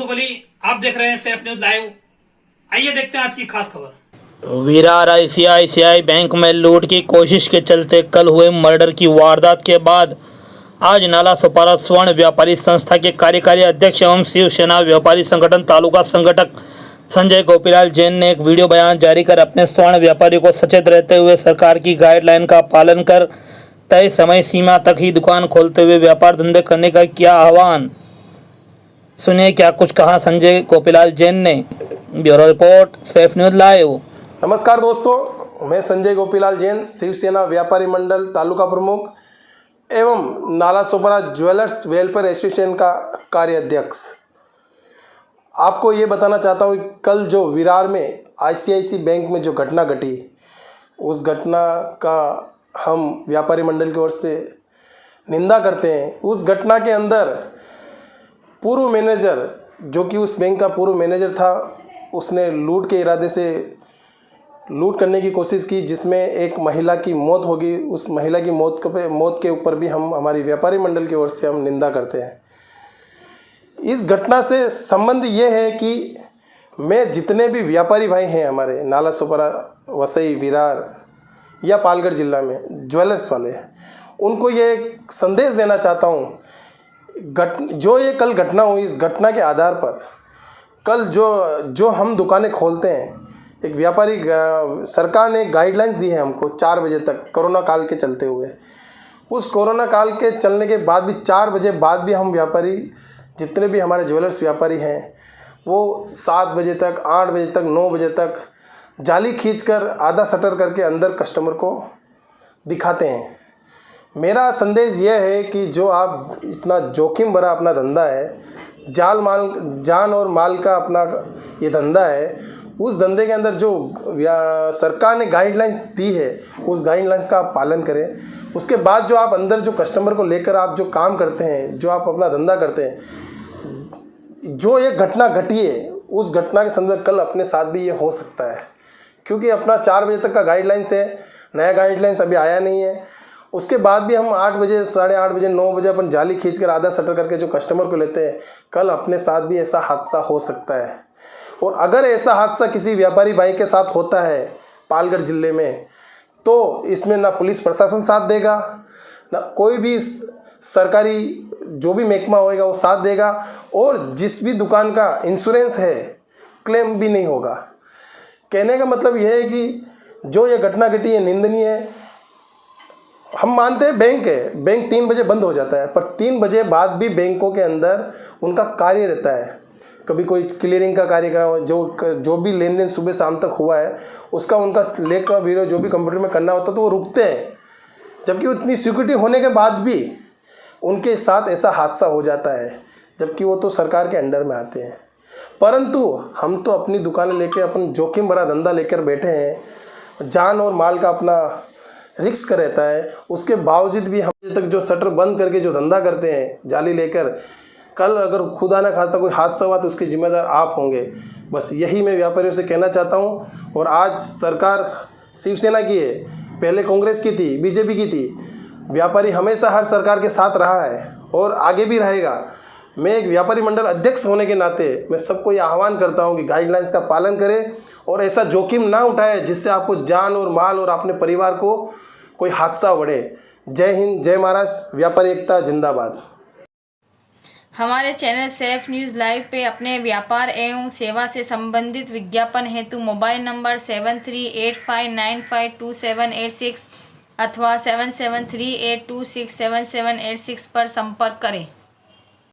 आप देख रहे हैं सेफ़ न्यूज़ लाइव आइए देखते हैं आज की खास खबर। विरार आईसीआईसीआई बैंक में लूट की कोशिश के चलते कल हुए मर्डर की वारदात के बाद आज नाला सुपारा स्वर्ण व्यापारी संस्था के कार्यकारी अध्यक्ष एवं शिवसेना व्यापारी संगठन तालुका संगठक संजय गोपीलाल जैन ने एक वीडियो बयान जारी कर अपने स्वर्ण व्यापारी को सचेत रहते हुए सरकार की गाइडलाइन का पालन कर तय समय सीमा तक ही दुकान खोलते हुए व्यापार धंधे करने का किया आह्वान। सुनिए क्या कुछ कहा संजय गोपीलाल जैन ने। Bureau report, safe news live. नमस्कार दोस्तों, मैं संजय गोपीलाल जैन, शिवसेना व्यापारी मंडल तालुका प्रमुख एवं नाला सोपरा ज्वेलर्स वेलफेयर एसोसिएशन का कार्याध्यक्ष। आपको ये बताना चाहता हूँ कल जो विरार में आईसीआईसी बैंक में जो घटना घटी, उस घटना का हम व्यापारी मंडल की ओर से निंदा करते हैं। उस घटना के अंदर पूर्व मैनेजर, जो कि उस बैंक का पूर्व मैनेजर था, उसने लूट के इरादे से लूट करने की कोशिश की, जिसमें एक महिला की मौत होगी उस महिला की मौत के मौत के ऊपर भी हम, हमारी व्यापारी मंडल की ओर से हम निंदा करते हैं। इस घटना से संबंध ये है कि मैं जितने भी व्यापारी भाई हैं हमारे, नाला सोपरा, वसई, विरार या पालगढ़ जिला में, ज्वेलर्स वाले, उनको ये संदेश देना चाहता हूँ घट, जो ये कल घटना हुई, इस घटना के आधार पर, कल जो जो हम दुकानें खोलते हैं, एक व्यापारी सरकार ने गाइडलाइंस दी है हमको चार बजे तक, कोरोना काल के चलते हुए। उस कोरोना काल के चलने के बाद भी, चार बजे बाद भी हम व्यापारी, जितने भी हमारे ज्वेलर्स व्यापारी हैं, वो सात बजे तक, आठ बजे तक, नौ बजे तक जाली खींचकर, आधा शटर करके अंदर कस्टमर को दिखाते हैं। मेरा संदेश यह है कि जो आप इतना जोखिम भरा अपना धंधा है, जाल माल, जान और माल का अपना ये धंधा है, उस धंधे के अंदर जो सरकार ने गाइडलाइंस दी है, उस गाइडलाइंस का आप पालन करें। उसके बाद जो आप अंदर जो कस्टमर को लेकर आप जो काम करते हैं, जो आप अपना धंधा करते हैं, जो ये घटना घटी है, उस घटना के संदर्भ कल अपने साथ भी ये हो सकता है। क्योंकि अपना चार बजे तक का गाइडलाइंस है, नया गाइडलाइंस अभी आया नहीं है। उसके बाद भी हम आठ बजे, साढ़े आठ बजे, नौ बजे अपन जाली खींच कर आधा शटर करके जो कस्टमर को लेते हैं, कल अपने साथ भी ऐसा हादसा हो सकता है। और अगर ऐसा हादसा किसी व्यापारी भाई के साथ होता है पालगढ़ ज़िले में तो इसमें ना पुलिस प्रशासन साथ देगा, ना कोई भी सरकारी जो भी महकमा होएगा वो साथ देगा, और जिस भी दुकान का इंश्योरेंस है क्लेम भी नहीं होगा। कहने का मतलब यह है कि जो ये घटना घटी है, निंदनीय है हम मानते हैं बैंक है। बैंक तीन बजे बंद हो जाता है पर तीन बजे बाद भी बैंकों के अंदर उनका कार्य रहता है। कभी कोई क्लियरिंग का कार्यक्रम हो, जो जो भी लेन देन सुबह शाम तक हुआ है उसका उनका लेख का वीडियो जो भी कंप्यूटर में करना होता है तो वो रुकते हैं। जबकि उतनी सिक्योरिटी होने के बाद भी उनके साथ ऐसा हादसा हो जाता है जबकि वो तो सरकार के अंडर में आते हैं। परंतु हम तो अपनी दुकानें लेके अपन जोखिम भरा धंधा लेकर बैठे हैं। जान और माल का अपना रिस्क रहता है, उसके बावजूद भी हम तक जो शटर बंद करके जो धंधा करते हैं, जाली लेकर, कल अगर खुदा ना खास्ता कोई हादसा हुआ तो उसके जिम्मेदार आप होंगे। बस यही मैं व्यापारियों से कहना चाहता हूँ, और आज सरकार शिवसेना की है, पहले कांग्रेस की थी, बीजेपी की थी, व्यापारी हमेशा हर सरकार के साथ रहा है, और आगे भी रहेगा। मैं एक व्यापारी मंडल अध्यक्ष होने के नाते मैं सबको ये आह्वान करता हूँ कि गाइडलाइंस का पालन करें और ऐसा जोखिम ना उठाए जिससे आपको जान और माल और अपने परिवार को कोई हादसा बढ़े। जय हिंद, जय महाराष्ट्र, व्यापारी एकता, जिंदाबाद। हमारे चैनल सेफ़ न्यूज़ लाइव पे अपने व्यापार एवं सेवा से संबंधित विज्ञापन हेतु mobile number seven three eight five nine five two seven eight six अथवा seven seven three eight two six seven seven eight six पर संपर्क करें।